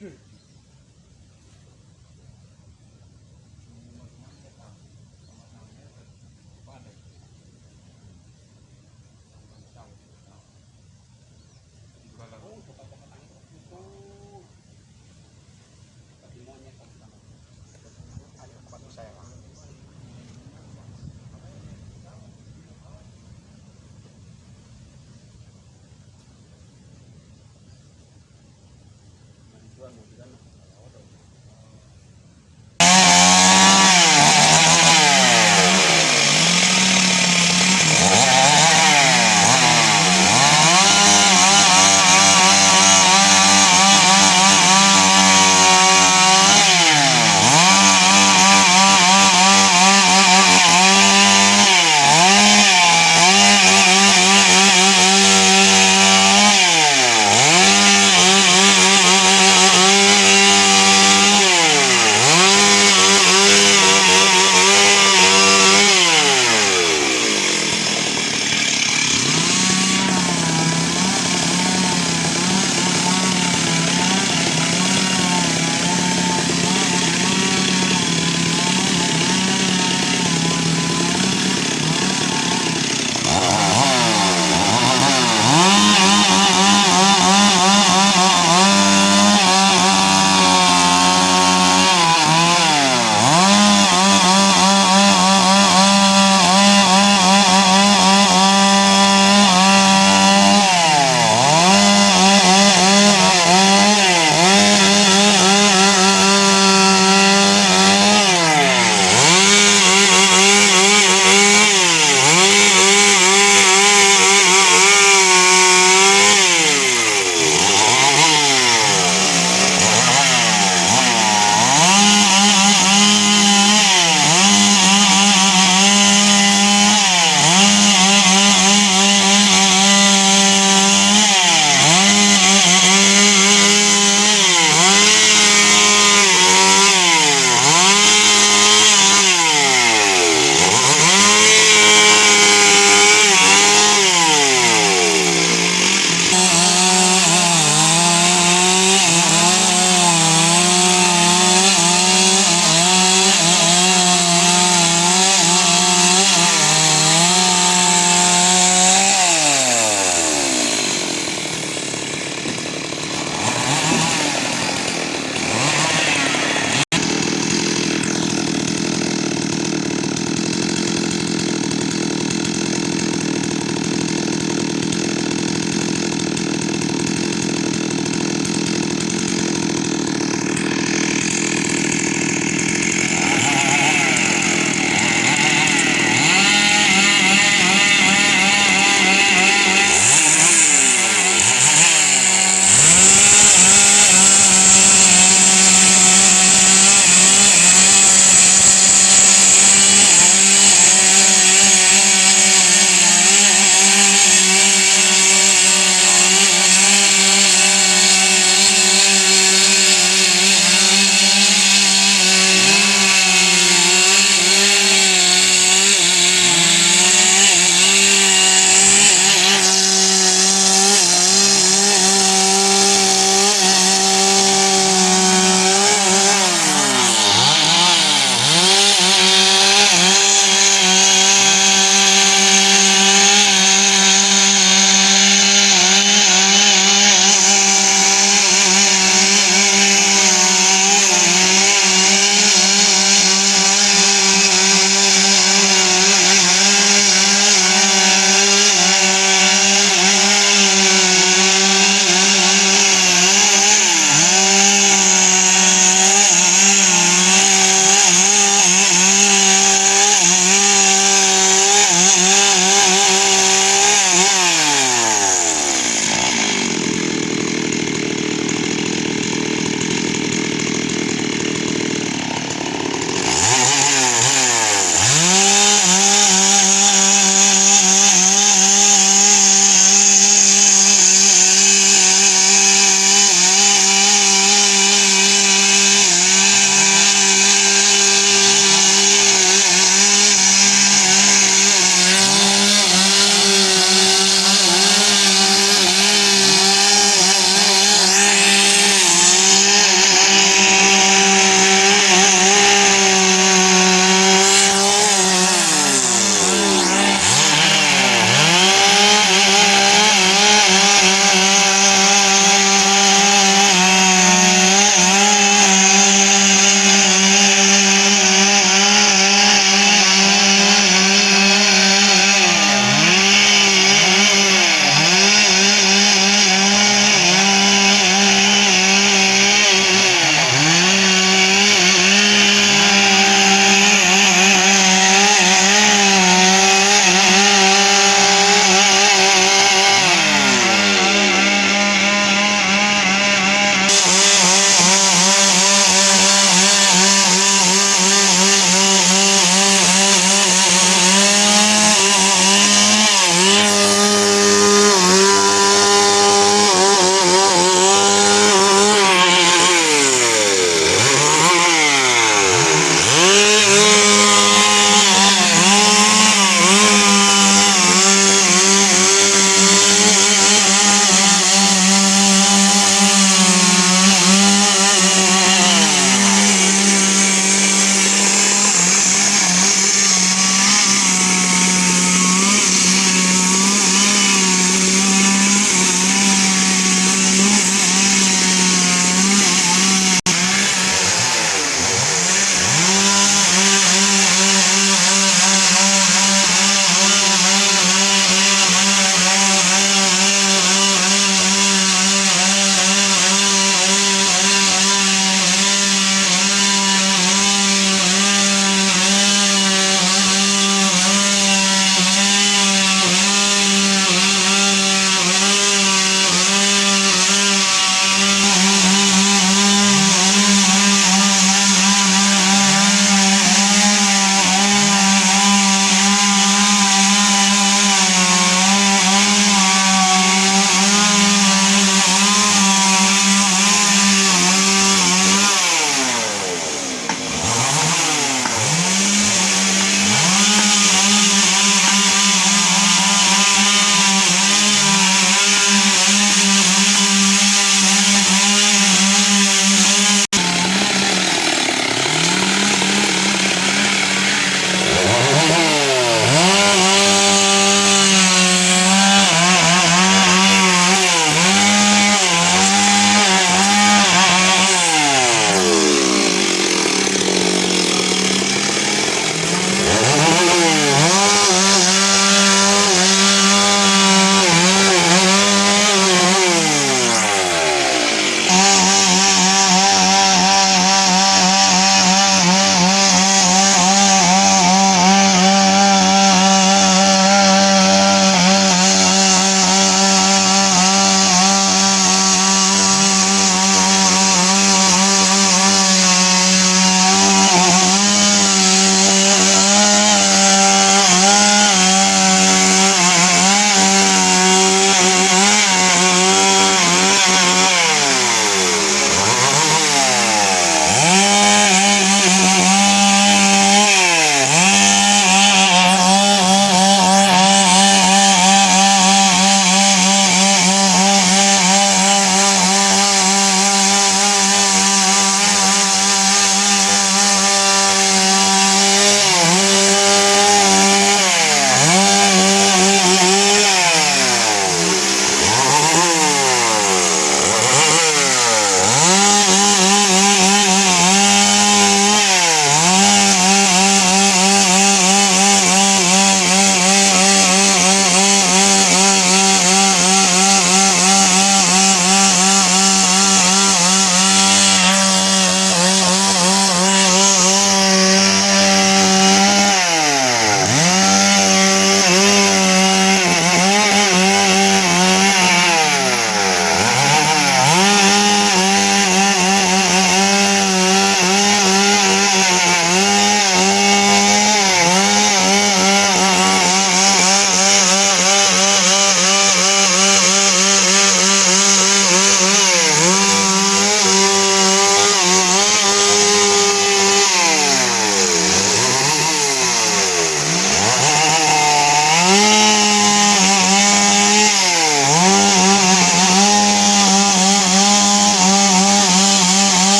Dude,